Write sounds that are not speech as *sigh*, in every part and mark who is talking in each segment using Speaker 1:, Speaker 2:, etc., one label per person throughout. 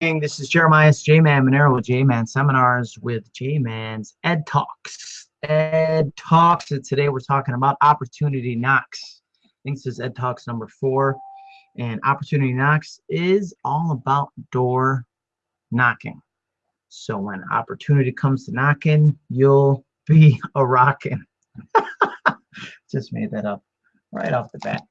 Speaker 1: This is Jeremiah J-Man Monero with J-Man Seminars with J-Man's Ed Talks. Ed Talks, and today we're talking about Opportunity Knocks. I think this is Ed Talks number four. And Opportunity Knocks is all about door knocking. So when opportunity comes to knocking, you'll be *laughs* a rocking. *laughs* Just made that up right off the bat.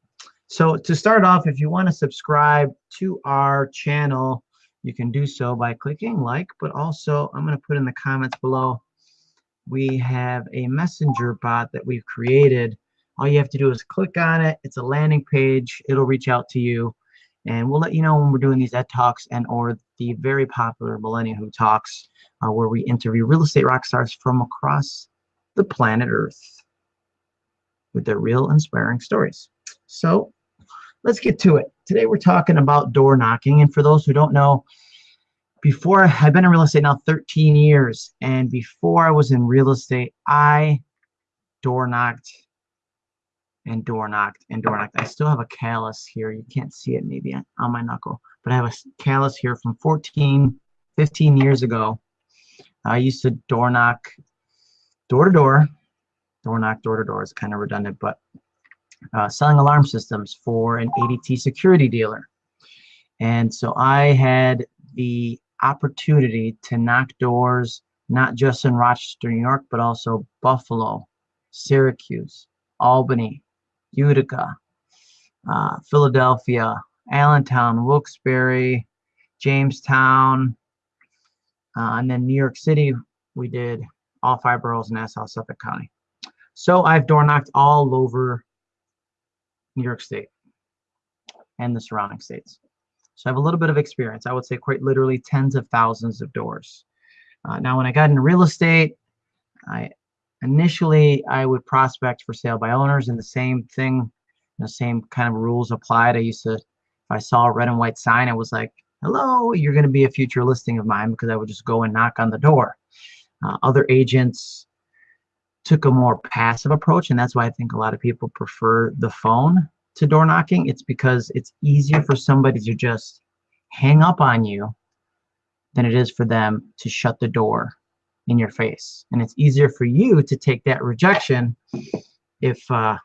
Speaker 1: So to start off, if you want to subscribe to our channel, you can do so by clicking like, but also I'm going to put in the comments below. We have a messenger bot that we've created. All you have to do is click on it. It's a landing page. It'll reach out to you. And we'll let you know when we're doing these Ed Talks and or the very popular Millennial Who Talks, uh, where we interview real estate rock stars from across the planet Earth with their real inspiring stories. So let's get to it. Today we're talking about door knocking. And for those who don't know, before I've been in real estate now 13 years. And before I was in real estate, I door knocked and door knocked and door knocked. I still have a callus here. You can't see it maybe on my knuckle, but I have a callus here from 14, 15 years ago. I used to door knock door to door, door knock door to door. It's kind of redundant, but uh, selling alarm systems for an ADT security dealer. And so I had the opportunity to knock doors, not just in Rochester, New York, but also Buffalo, Syracuse, Albany, Utica, uh, Philadelphia, Allentown, Wilkes-Barre, Jamestown, uh, and then New York City, we did all five boroughs in Nassau, Suffolk County. So I've door knocked all over New York State and the surrounding states. So I have a little bit of experience. I would say quite literally tens of thousands of doors. Uh, now, when I got into real estate, I initially I would prospect for sale by owners, and the same thing, the same kind of rules applied. I used to, if I saw a red and white sign, I was like, "Hello, you're going to be a future listing of mine," because I would just go and knock on the door. Uh, other agents took a more passive approach, and that's why I think a lot of people prefer the phone to door knocking. It's because it's easier for somebody to just hang up on you than it is for them to shut the door in your face. And it's easier for you to take that rejection if uh,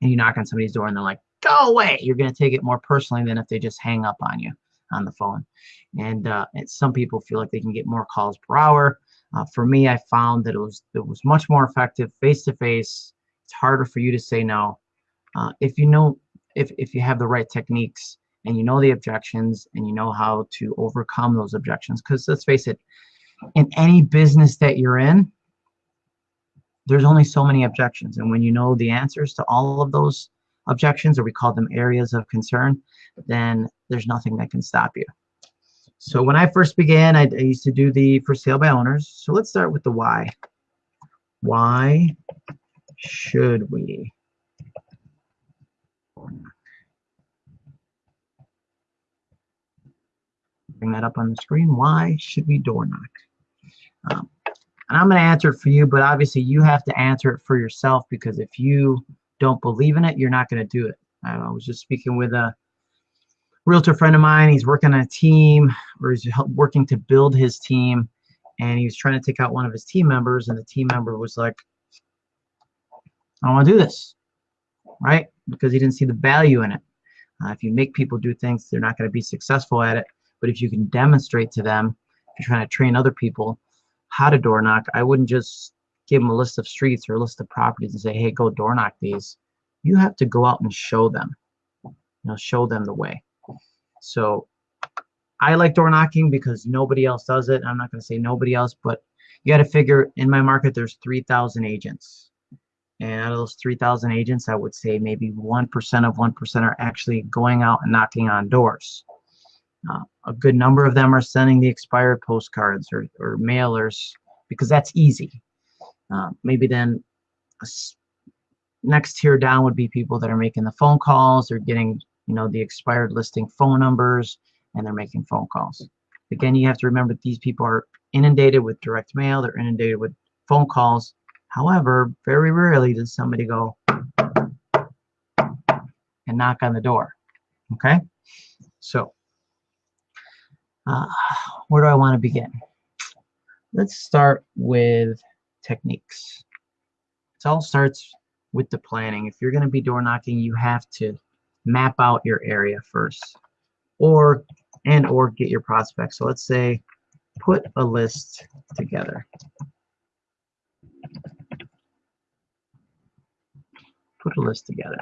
Speaker 1: you knock on somebody's door and they're like, go away. You're going to take it more personally than if they just hang up on you on the phone. And, uh, and some people feel like they can get more calls per hour. Uh, for me, I found that it was it was much more effective face to face. It's harder for you to say no. Uh, if you know if if you have the right techniques and you know the objections and you know how to overcome those objections. Because let's face it, in any business that you're in, there's only so many objections, and when you know the answers to all of those objections, or we call them areas of concern, then there's nothing that can stop you. So when I first began, I, I used to do the for sale by owners. So let's start with the why. Why should we? Bring that up on the screen. Why should we door knock? Um, and I'm going to answer it for you, but obviously you have to answer it for yourself because if you don't believe in it, you're not going to do it. I was just speaking with a realtor friend of mine. He's working on a team or he's working to build his team. And he was trying to take out one of his team members. And the team member was like, I don't want to do this. Right? Because he didn't see the value in it. Uh, if you make people do things, they're not going to be successful at it. But if you can demonstrate to them, if you're trying to train other people how to door knock, I wouldn't just give them a list of streets or a list of properties and say, hey, go door knock these. You have to go out and show them. You know, show them the way. So I like door knocking because nobody else does it. I'm not going to say nobody else, but you got to figure in my market, there's 3,000 agents. And out of those 3,000 agents, I would say maybe 1% of 1% are actually going out and knocking on doors. Uh, a good number of them are sending the expired postcards or, or mailers because that's easy. Uh, maybe then next tier down would be people that are making the phone calls or getting you know, the expired listing phone numbers, and they're making phone calls. Again, you have to remember these people are inundated with direct mail, they're inundated with phone calls. However, very rarely does somebody go and knock on the door. Okay? So, Uh, where do I want to begin? Let's start with techniques. It all starts with the planning. If you're going to be door knocking, you have to map out your area first or and or get your prospects. So let's say put a list together. Put a list together.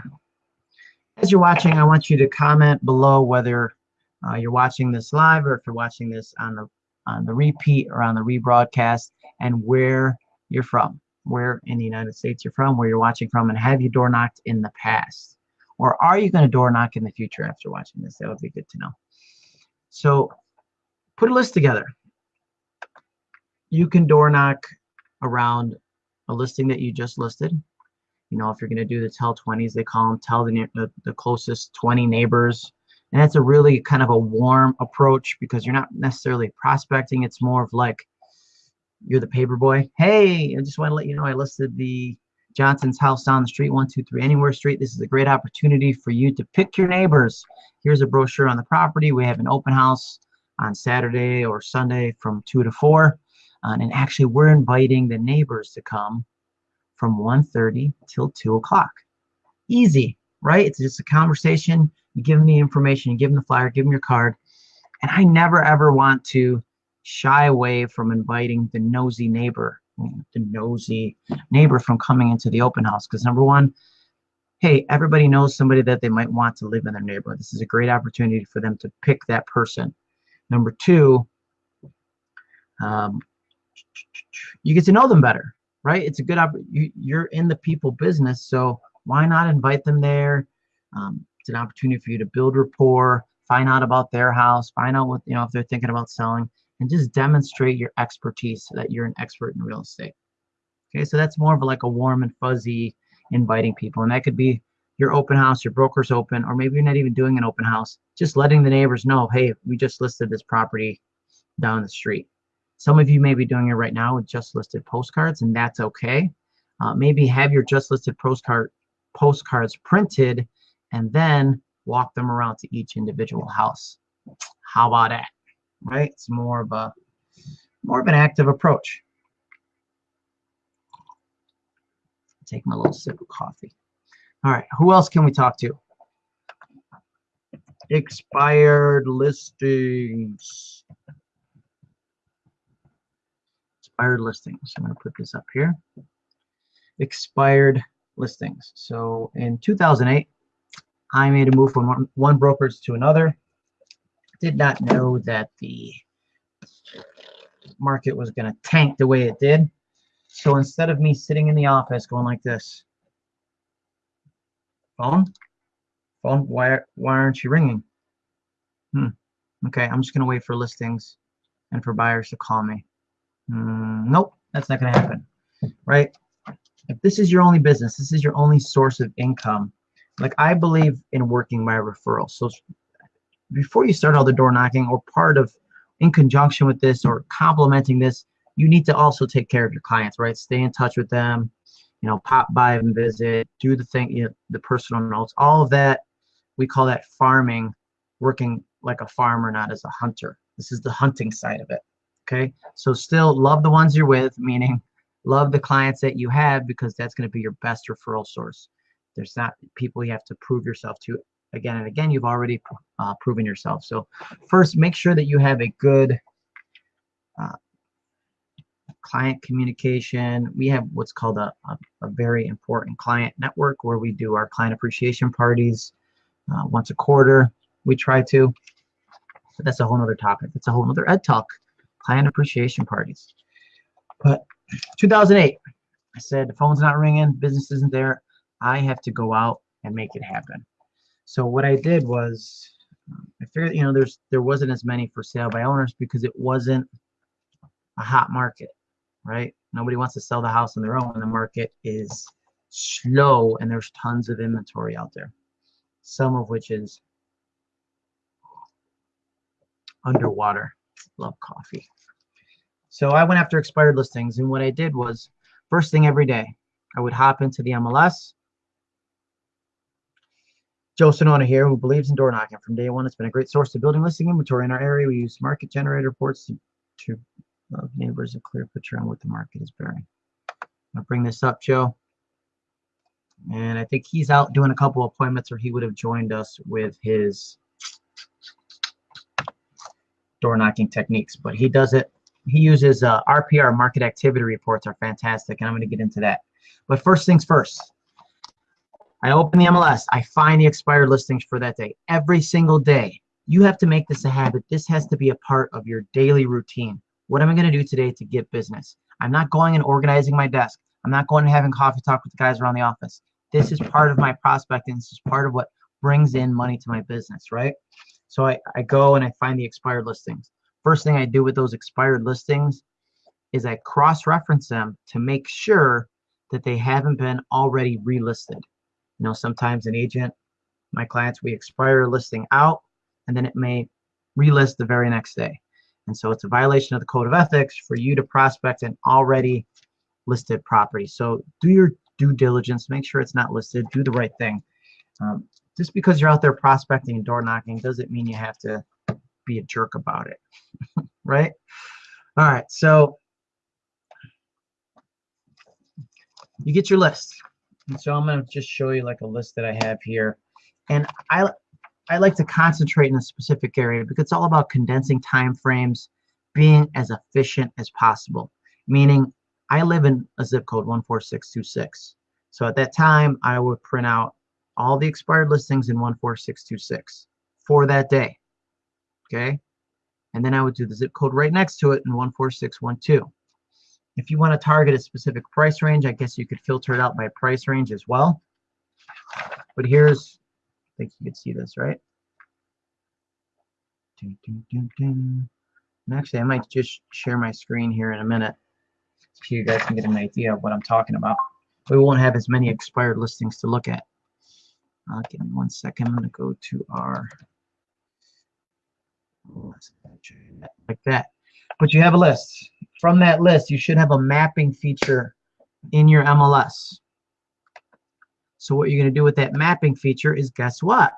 Speaker 1: As you're watching, I want you to comment below whether uh, you're watching this live or if you're watching this on the on the repeat or on the rebroadcast and where you're from, where in the United States you're from, where you're watching from, and have you door knocked in the past? Or are you going to door knock in the future after watching this? That would be good to know. So put a list together. You can door knock around a listing that you just listed. You know, if you're going to do the tell 20s, they call them tell the, the, the closest 20 neighbors and that's a really kind of a warm approach because you're not necessarily prospecting. It's more of like you're the paper boy. Hey, I just want to let you know I listed the Johnson's house down the street, 123 Anywhere Street. This is a great opportunity for you to pick your neighbors. Here's a brochure on the property. We have an open house on Saturday or Sunday from 2 to 4. Uh, and actually, we're inviting the neighbors to come from 1.30 till 2 o'clock. Easy, right? It's just a conversation you give them the information, you give them the flyer, give them your card. And I never ever want to shy away from inviting the nosy neighbor, the nosy neighbor from coming into the open house. Because number one, hey, everybody knows somebody that they might want to live in their neighborhood. This is a great opportunity for them to pick that person. Number two, um, you get to know them better, right? It's a good opportunity. You're in the people business, so why not invite them there? Um, it's an opportunity for you to build rapport, find out about their house, find out what, you know, if they're thinking about selling, and just demonstrate your expertise so that you're an expert in real estate. Okay, so that's more of like a warm and fuzzy inviting people. And that could be your open house, your broker's open, or maybe you're not even doing an open house, just letting the neighbors know, hey, we just listed this property down the street. Some of you may be doing it right now with just listed postcards, and that's okay. Uh, maybe have your just listed postcard postcards printed and then walk them around to each individual house. How about that? Right? It's more of a more of an active approach. Take my little sip of coffee. All right, who else can we talk to? Expired listings. Expired listings. I'm going to put this up here. Expired listings. So in 2008, I made a move from one, one brokerage to another. Did not know that the market was going to tank the way it did. So instead of me sitting in the office going like this, phone, phone, why, why aren't you ringing? Hmm. Okay, I'm just going to wait for listings and for buyers to call me. Mm, nope, that's not going to happen, right? If this is your only business, this is your only source of income, like I believe in working my referral. So before you start all the door knocking or part of in conjunction with this or complementing this, you need to also take care of your clients, right? Stay in touch with them, you know, pop by and visit, do the thing, you know, the personal notes, all of that. We call that farming, working like a farmer, not as a hunter. This is the hunting side of it. Okay. So still love the ones you're with, meaning love the clients that you have because that's going to be your best referral source. There's not people you have to prove yourself to again and again. You've already uh, proven yourself. So first, make sure that you have a good uh, client communication. We have what's called a, a, a, very important client network where we do our client appreciation parties uh, once a quarter. We try to, but that's a whole nother topic. It's a whole nother ed talk, client appreciation parties. But 2008, I said the phone's not ringing, business isn't there. I have to go out and make it happen. So what I did was, I figured, you know, there's there wasn't as many for sale by owners because it wasn't a hot market, right? Nobody wants to sell the house on their own. The market is slow and there's tons of inventory out there, some of which is underwater. Love coffee. So I went after expired listings, and what I did was first thing every day, I would hop into the MLS Joe Sonona here, who believes in door knocking from day one. It's been a great source of building listing inventory in our area. We use market generator reports to, to give neighbors a clear picture on what the market is bearing. I'll bring this up, Joe. And I think he's out doing a couple appointments or he would have joined us with his door knocking techniques. But he does it. He uses uh, RPR, market activity reports are fantastic. And I'm going to get into that. But first things first, I open the MLS. I find the expired listings for that day. Every single day. You have to make this a habit. This has to be a part of your daily routine. What am I going to do today to get business? I'm not going and organizing my desk. I'm not going and having coffee talk with the guys around the office. This is part of my prospecting. This is part of what brings in money to my business, right? So I, I go and I find the expired listings. First thing I do with those expired listings is I cross-reference them to make sure that they haven't been already relisted. You know, sometimes an agent, my clients, we expire a listing out and then it may relist the very next day. And so it's a violation of the code of ethics for you to prospect an already listed property. So do your due diligence, make sure it's not listed, do the right thing. Um, just because you're out there prospecting and door knocking doesn't mean you have to be a jerk about it, *laughs* right? All right, so you get your list. And so I'm going to just show you like a list that I have here. And I, I like to concentrate in a specific area because it's all about condensing time frames, being as efficient as possible, meaning I live in a zip code 14626. So at that time, I would print out all the expired listings in 14626 for that day. Okay. And then I would do the zip code right next to it in 14612. If you want to target a specific price range, I guess you could filter it out by price range as well. But here's, I think you can see this, right? And actually, I might just share my screen here in a minute so you guys can get an idea of what I'm talking about. We won't have as many expired listings to look at. Uh, give me one second. I'm going to go to our like that. But you have a list. From that list, you should have a mapping feature in your MLS. So what you're going to do with that mapping feature is guess what?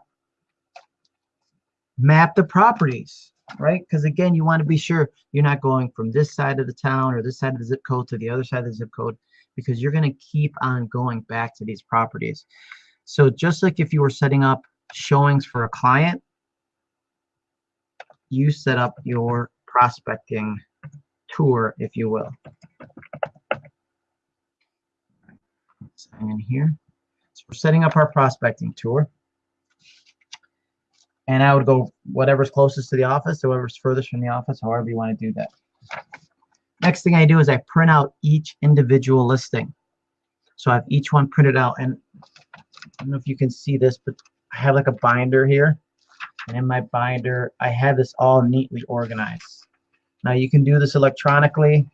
Speaker 1: Map the properties right? Because again, you want to be sure you're not going from this side of the town or this side of the zip code to the other side of the zip code because you're going to keep on going back to these properties. So just like if you were setting up showings for a client, you set up your prospecting tour, if you will. Sign in here. So we're setting up our prospecting tour and I would go whatever's closest to the office, whoever's furthest from the office, however you want to do that. Next thing I do is I print out each individual listing. So I have each one printed out, and I don't know if you can see this, but I have like a binder here, and in my binder, I have this all neatly organized. Now you can do this electronically.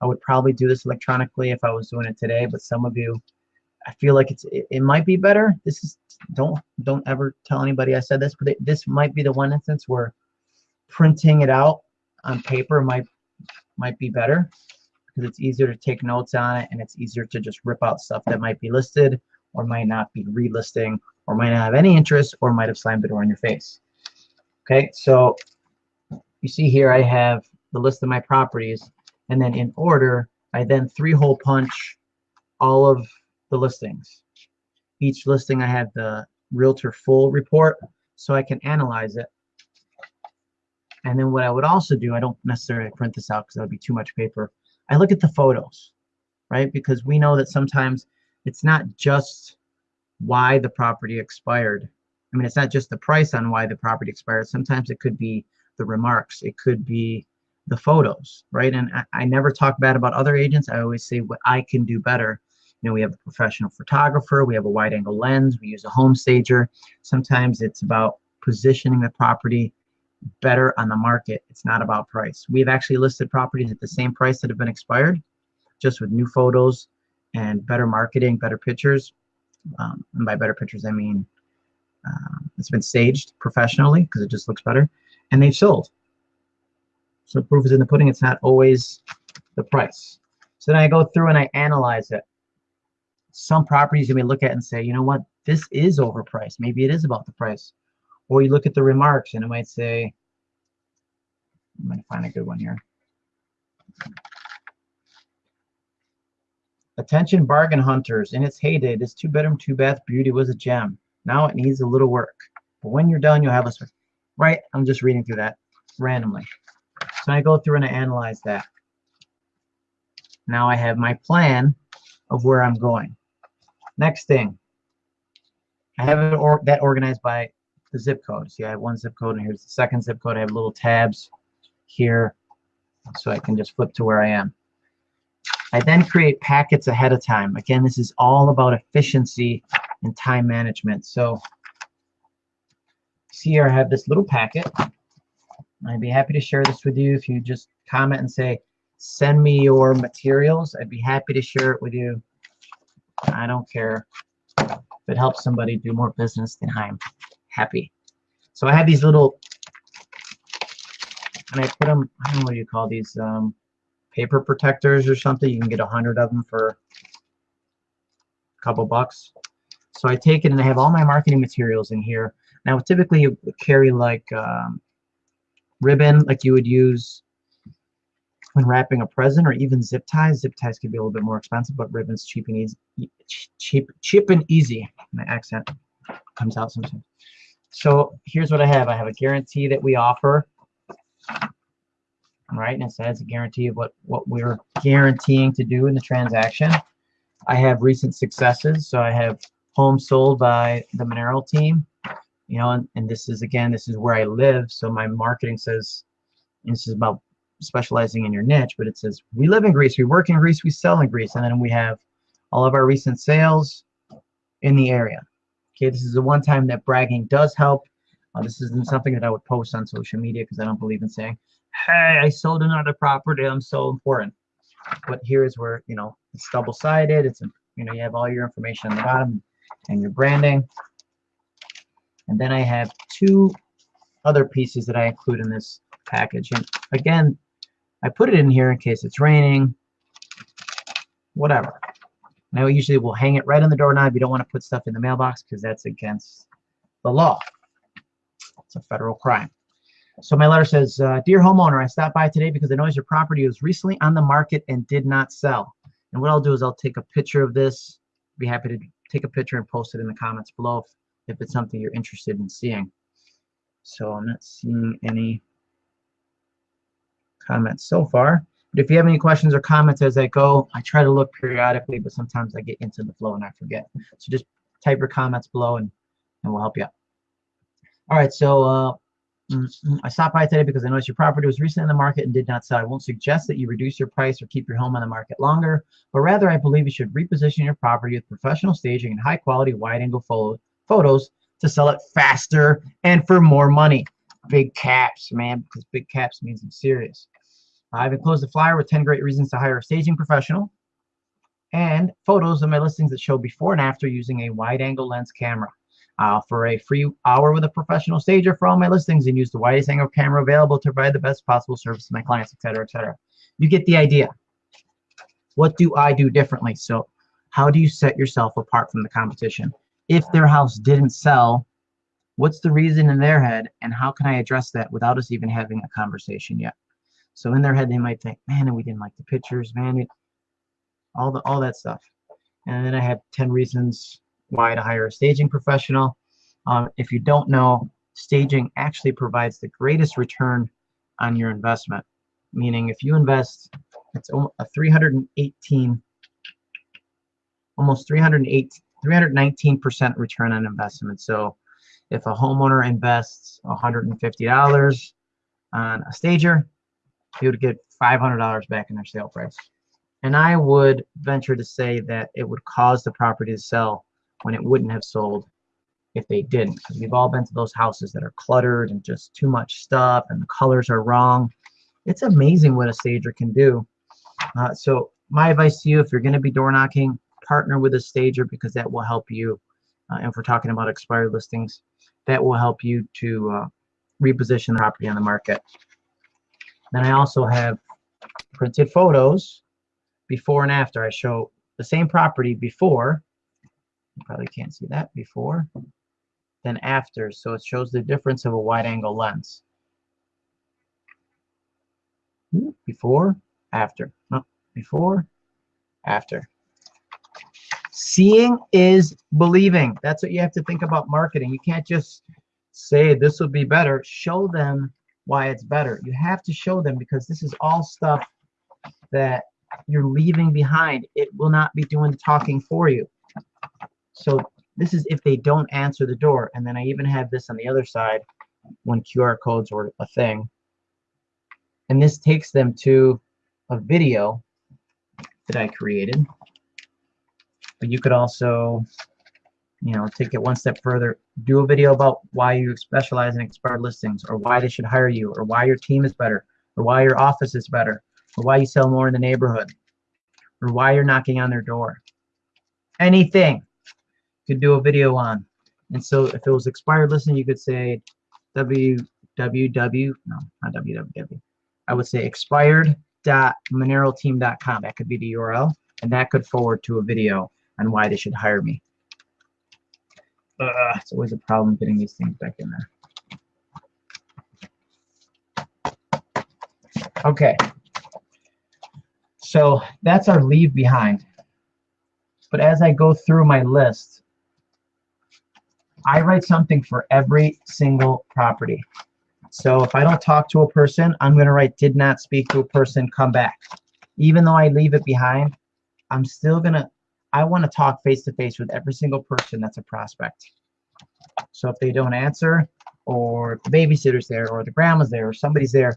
Speaker 1: I would probably do this electronically if I was doing it today, but some of you I feel like it's it, it, might be better. This is don't don't ever tell anybody I said this, but it, this might be the one instance where printing it out on paper might might be better because it's easier to take notes on it and it's easier to just rip out stuff that might be listed or might not be relisting or might not have any interest or might have slammed the door in your face. Okay, so you see here I have the list of my properties and then in order I then three hole punch all of the listings. Each listing I have the realtor full report so I can analyze it. And then what I would also do, I don't necessarily print this out because that would be too much paper. I look at the photos, right? Because we know that sometimes it's not just why the property expired. I mean, it's not just the price on why the property expired. Sometimes it could be the remarks. It could be the photos, right? And I, I never talk bad about other agents. I always say what I can do better you know, we have a professional photographer, we have a wide angle lens, we use a home stager. Sometimes it's about positioning the property better on the market. It's not about price. We've actually listed properties at the same price that have been expired, just with new photos and better marketing, better pictures. Um, and by better pictures, I mean uh, it's been staged professionally because it just looks better, and they've sold. So proof is in the pudding. It's not always the price. So then I go through and I analyze it. some properties you may look at and say, you know what, this is overpriced. Maybe it is about the price. Or you look at the remarks and it might say, I'm going to find a good one here. Attention bargain hunters. In its heyday, this two bedroom, two bath beauty was a gem. Now it needs a little work. But when you're done, you'll have a right. I'm just reading through that randomly. So I go through and I analyze that. Now I have my plan of where I'm going. Next thing, I have it or that organized by the zip code. See, I have one zip code, and here's the second zip code. I have little tabs here, so I can just flip to where I am. I then create packets ahead of time. Again, this is all about efficiency and time management. So see here, I have this little packet. I'd be happy to share this with you if you just comment and say, send me your materials. I'd be happy to share it with you. I don't care. If it helps somebody do more business, then I'm happy. So I have these little, and I put them, I don't know what you call these, um, paper protectors or something. You can get a hundred of them for a couple bucks. So I take it and I have all my marketing materials in here. Now, typically you carry like um, ribbon, like you would use when wrapping a present, or even zip ties. Zip ties can be a little bit more expensive, but ribbon's cheap and easy. Cheap, cheap and easy. My accent comes out sometimes. So here's what I have. I have a guarantee that we offer right? And it says a guarantee of what, what we're guaranteeing to do in the transaction. I have recent successes. So I have homes sold by the Monero team, you know, and, and this is, again, this is where I live. So my marketing says, this is about specializing in your niche, but it says, we live in Greece, we work in Greece, we sell in Greece. And then we have all of our recent sales in the area. Okay, this is the one time that bragging does help. Uh, this isn't something that I would post on social media because I don't believe in saying, hey, I sold another property. I'm so important. But here's where, you know, it's double-sided. It's, you know, you have all your information on the bottom and your branding. And then I have two other pieces that I include in this package. And again, I put it in here in case it's raining, whatever. Now, usually we'll hang it right on the doorknob. You don't want to put stuff in the mailbox because that's against the law. It's a federal crime. So my letter says, uh, Dear homeowner, I stopped by today because I noticed your property was recently on the market and did not sell. And what I'll do is I'll take a picture of this. Be happy to take a picture and post it in the comments below if, if it's something you're interested in seeing. So I'm not seeing any comments so far. But if you have any questions or comments as I go, I try to look periodically, but sometimes I get into the flow and I forget. So just type your comments below and, and we'll help you out. All right, so uh, Mm-hmm. I stopped by today because I noticed your property was recently in the market and did not sell. I won't suggest that you reduce your price or keep your home on the market longer, but rather I believe you should reposition your property with professional staging and high quality wide angle photos to sell it faster and for more money. Big caps, man, because big caps means I'm serious. I've enclosed a flyer with 10 great reasons to hire a staging professional and photos of my listings that show before and after using a wide angle lens camera. I offer a free hour with a professional stager for all my listings and use the widest angle camera available to provide the best possible service to my clients, etc., etc. You get the idea. What do I do differently? So how do you set yourself apart from the competition? If their house didn't sell, what's the reason in their head and how can I address that without us even having a conversation yet? So in their head, they might think, man, we didn't like the pictures, man, all the all that stuff. And then I have 10 reasons why to hire a staging professional. Um, if you don't know, staging actually provides the greatest return on your investment. Meaning if you invest, it's a 318, almost 308, 319% return on investment. So if a homeowner invests $150 on a stager, he would get $500 back in their sale price. And I would venture to say that it would cause the property to sell when it wouldn't have sold if they didn't. Because we've all been to those houses that are cluttered and just too much stuff and the colors are wrong. It's amazing what a stager can do. Uh, so my advice to you, if you're going to be door knocking, partner with a stager because that will help you. Uh, and if we're talking about expired listings, that will help you to uh, reposition the property on the market. Then I also have printed photos before and after. I show the same property before. You probably can't see that before, then after. So it shows the difference of a wide angle lens. Hmm, before, after. No, before, after. Seeing is believing. That's what you have to think about marketing. You can't just say this will be better. Show them why it's better. You have to show them because this is all stuff that you're leaving behind. It will not be doing the talking for you. So this is if they don't answer the door. And then I even have this on the other side when QR codes were a thing. And this takes them to a video that I created. But you could also, you know, take it one step further. Do a video about why you specialize in expired listings or why they should hire you or why your team is better or why your office is better or why you sell more in the neighborhood or why you're knocking on their door. Anything you could do a video on. And so if it was expired listing, you could say www, no, not www. I would say expired.moneroteam.com. That could be the URL, and that could forward to a video on why they should hire me. Uh, it's always a problem getting these things back in there. Okay. So that's our leave behind. But as I go through my list, I write something for every single property. So if I don't talk to a person, I'm going to write did not speak to a person, come back. Even though I leave it behind, I'm still going to, I want to talk face to face with every single person that's a prospect. So if they don't answer, or the babysitter's there, or the grandma's there, or somebody's there,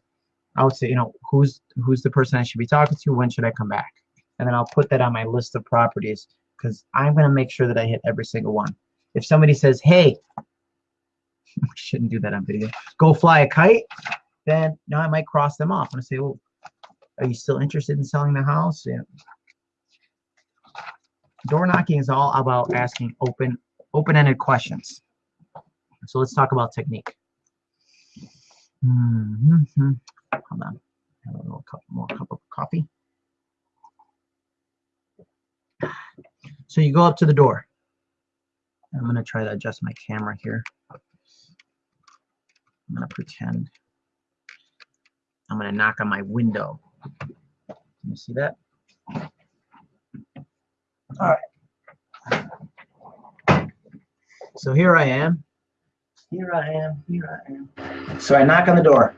Speaker 1: I would say, you know, who's who's the person I should be talking to? When should I come back? And then I'll put that on my list of properties because I'm going to make sure that I hit every single one. If somebody says, hey, *laughs* we shouldn't do that on video, go fly a kite, then now I might cross them off and say, well, are you still interested in selling the house? Yeah. Door knocking is all about asking open, open-ended questions. So let's talk about technique. Mm -hmm. Hold on. Have a little cup, more cup of coffee. So you go up to the door. I'm going to try to adjust my camera here. I'm going to pretend I'm going to knock on my window. Can you see that? All right. So here I am. Here I am. Here I am. So I knock on the door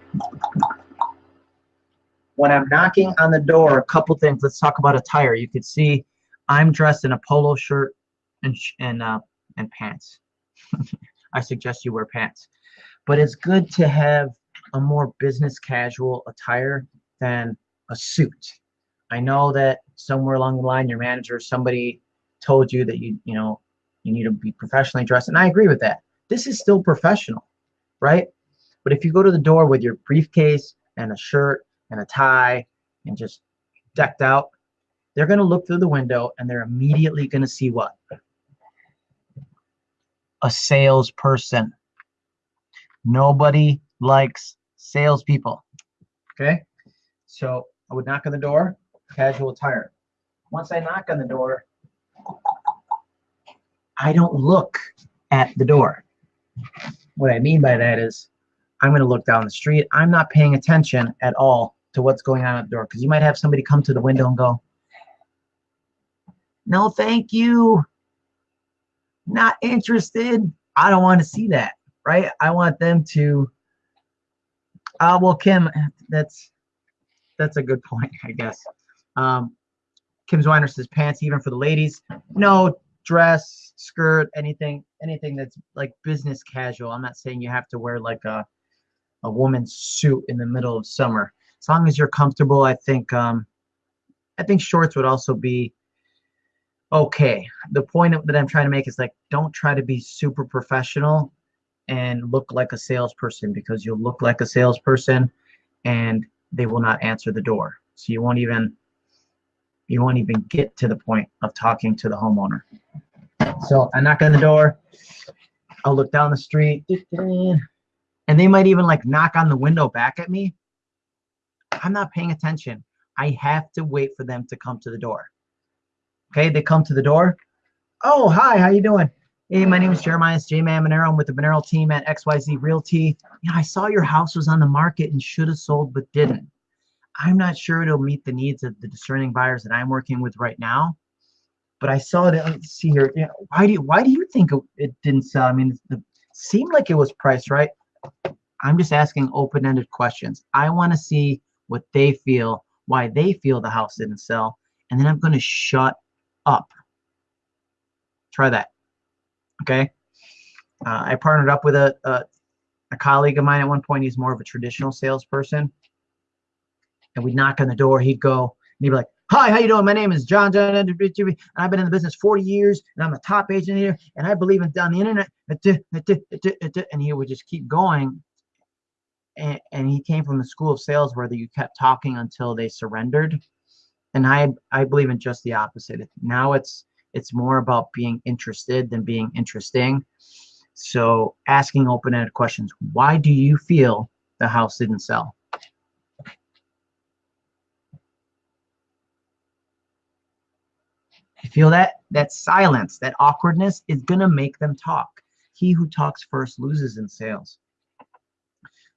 Speaker 1: when I'm knocking on the door, a couple things. Let's talk about attire. You could see I'm dressed in a polo shirt and and uh, and pants. *laughs* I suggest you wear pants, but it's good to have a more business casual attire than a suit. I know that somewhere along the line, your manager, somebody told you that you you know you need to be professionally dressed, and I agree with that. This is still professional, right? But if you go to the door with your briefcase and a shirt and a tie and just decked out, they're going to look through the window and they're immediately going to see what? A salesperson. Nobody likes salespeople. Okay? So I would knock on the door, casual attire. Once I knock on the door, I don't look at the door. What I mean by that is I'm going to look down the street. I'm not paying attention at all to what's going on at the door because you might have somebody come to the window and go, no, thank you. Not interested. I don't want to see that, right? I want them to, uh, well, Kim, that's, that's a good point, I guess. Um, Kim Zweiner says pants even for the ladies. No dress, skirt, anything, anything that's like business casual. I'm not saying you have to wear like a, a woman's suit in the middle of summer as long as you're comfortable, I think um, I think shorts would also be okay. The point that I'm trying to make is like don't try to be super professional and look like a salesperson because you'll look like a salesperson and they will not answer the door. So you won't even you won't even get to the point of talking to the homeowner. So I knock on the door. I'll look down the street, and they might even like knock on the window back at me I'm not paying attention. I have to wait for them to come to the door. Okay, they come to the door. Oh, hi, how you doing? Hey, my name is Jeremiah J Man Monero. I'm with the Monero team at XYZ Realty. You know, I saw your house was on the market and should have sold but didn't. I'm not sure it'll meet the needs of the discerning buyers that I'm working with right now. But I saw it. Let's see here. Know, why do you, why do you think it didn't sell? I mean, it seemed like it was priced right. I'm just asking open-ended questions. I want to see what they feel, why they feel the house didn't sell, and then I'm going to shut up. Try that. Okay. Uh, I partnered up with a, a, a colleague of mine at one point. He's more of a traditional salesperson, and we'd knock on the door. He'd go and he'd be like, Hi, how you doing? My name is John John, and I've been in the business 40 years, and I'm a top agent here, and I believe in down the internet. And he would just keep going and, and he came from the school of sales where you kept talking until they surrendered and i i believe in just the opposite now it's it's more about being interested than being interesting so asking open-ended questions why do you feel the house didn't sell feel that that silence that awkwardness is going to make them talk he who talks first loses in sales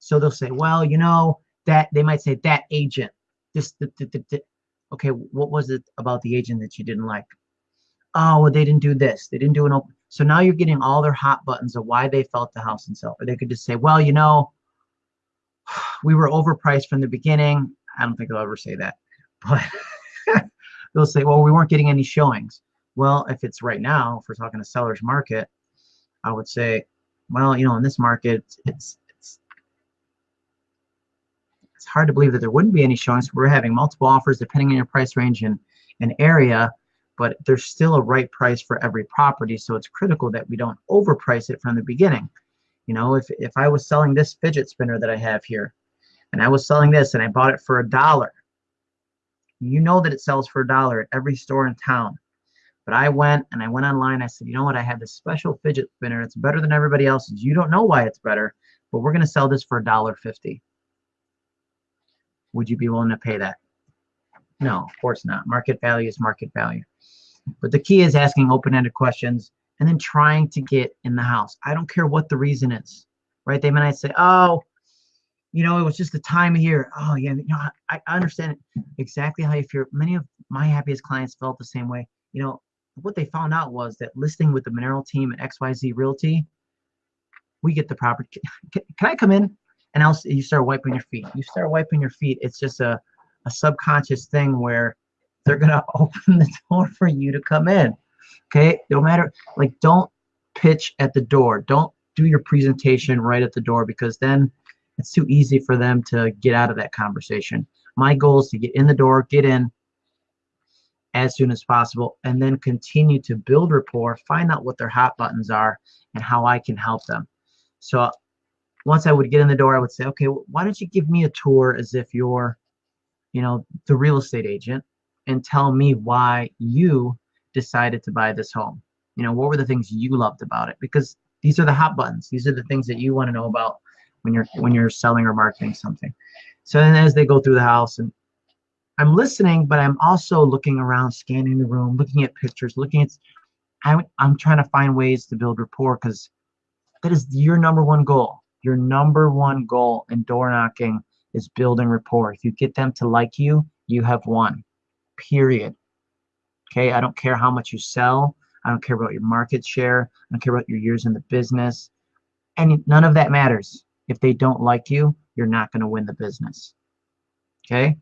Speaker 1: so they'll say, well, you know, that they might say that agent, this, the, the, the, okay, what was it about the agent that you didn't like? Oh, well, they didn't do this. They didn't do an open. So now you're getting all their hot buttons of why they felt the house and sell. Or they could just say, well, you know, *sighs* we were overpriced from the beginning. I don't think they'll ever say that, *laughs* but they'll say, well, we weren't getting any showings. Well, if it's right now, if we're talking a seller's market, I would say, well, you know, in this market, it's it's it's hard to believe that there wouldn't be any showings. We're having multiple offers depending on your price range and, and area, but there's still a right price for every property. So it's critical that we don't overprice it from the beginning. You know, if, if I was selling this fidget spinner that I have here, and I was selling this and I bought it for a dollar, you know that it sells for a dollar at every store in town. But I went and I went online. I said, you know what? I have this special fidget spinner. It's better than everybody else's. You don't know why it's better, but we're going to sell this for a dollar fifty would you be willing to pay that? No, of course not. Market value is market value. But the key is asking open-ended questions and then trying to get in the house. I don't care what the reason is, right? They might say, oh, you know, it was just the time of year. Oh, yeah, you know, I, I understand exactly how you feel. Many of my happiest clients felt the same way. You know, what they found out was that listing with the Monero team at XYZ Realty, we get the property. Can, can I come in? and else you start wiping your feet. You start wiping your feet. It's just a, a subconscious thing where they're gonna *laughs* open the door for you to come in. Okay, no matter like don't pitch at the door. Don't do your presentation right at the door because then it's too easy for them to get out of that conversation. My goal is to get in the door, get in as soon as possible, and then continue to build rapport, find out what their hot buttons are and how I can help them. So once I would get in the door, I would say, okay, why don't you give me a tour as if you're, you know, the real estate agent and tell me why you decided to buy this home. You know, what were the things you loved about it? Because these are the hot buttons. These are the things that you want to know about when you're when you're selling or marketing something. So then as they go through the house and I'm listening, but I'm also looking around, scanning the room, looking at pictures, looking at I'm, I'm trying to find ways to build rapport because that is your number one goal your number one goal in door knocking is building rapport. If you get them to like you, you have won. Period. Okay, I don't care how much you sell. I don't care about your market share. I don't care about your years in the business. And none of that matters. If they don't like you, you're not going to win the business. Okay?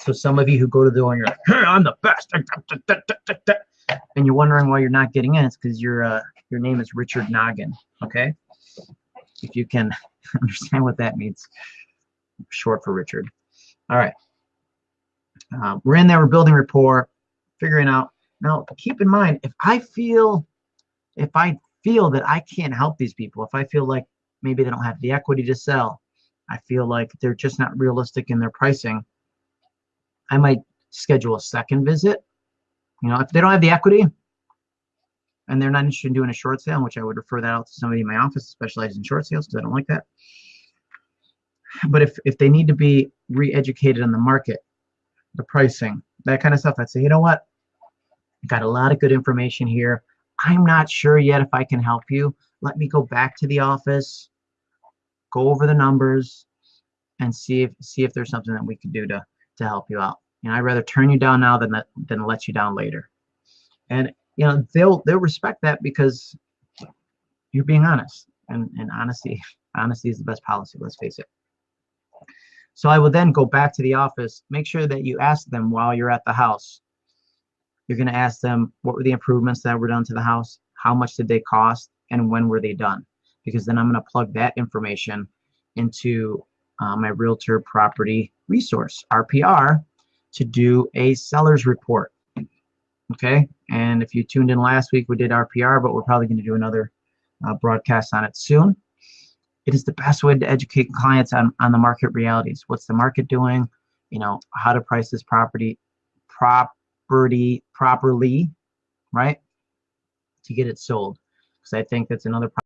Speaker 1: So some of you who go to the door and you're like, hey, I'm the best. And you're wondering why you're not getting in. It's because your uh, your name is Richard Noggin. Okay? if you can *laughs* understand what that means. Short for Richard. All right. Uh, we're in there, we're building rapport, figuring out. Now, keep in mind, if I feel, if I feel that I can't help these people, if I feel like maybe they don't have the equity to sell, I feel like they're just not realistic in their pricing, I might schedule a second visit. You know, if they don't have the equity, and they're not interested in doing a short sale, which I would refer that out to somebody in my office specialized in short sales because I don't like that. But if, if they need to be re-educated on the market, the pricing, that kind of stuff, I'd say, you know what? I got a lot of good information here. I'm not sure yet if I can help you. Let me go back to the office, go over the numbers, and see if see if there's something that we can do to to help you out. Know, I'd rather turn you down now than than let you down later. And you know, they'll they'll respect that because you're being honest, and and honesty *laughs* honesty is the best policy. Let's face it. So I will then go back to the office. Make sure that you ask them while you're at the house. You're going to ask them what were the improvements that were done to the house, how much did they cost, and when were they done? Because then I'm going to plug that information into uh, my realtor property resource RPR to do a seller's report. Okay, and if you tuned in last week, we did RPR, but we're probably going to do another uh, broadcast on it soon. It is the best way to educate clients on, on the market realities. What's the market doing? You know, how to price this property, property properly, right? To get it sold. Because I think that's another